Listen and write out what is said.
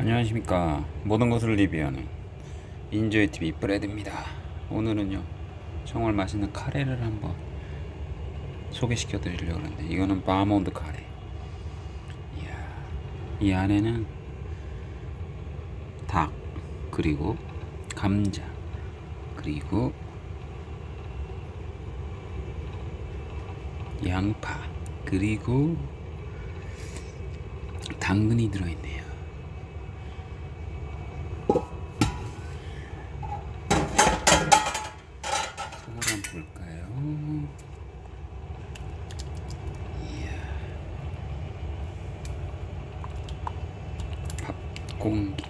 안녕하십니까. 모든 것을 리뷰하는 인조이TV 브레드입니다. 오늘은요 정말 맛있는 카레를 한번 소개시켜 드리려고 하는데 이거는 바몬드 카레. 이야, 이 안에는 닭 그리고 감자 그리고 양파 그리고 당근이 들어있네요 볼까요? 이야. 밥 공기.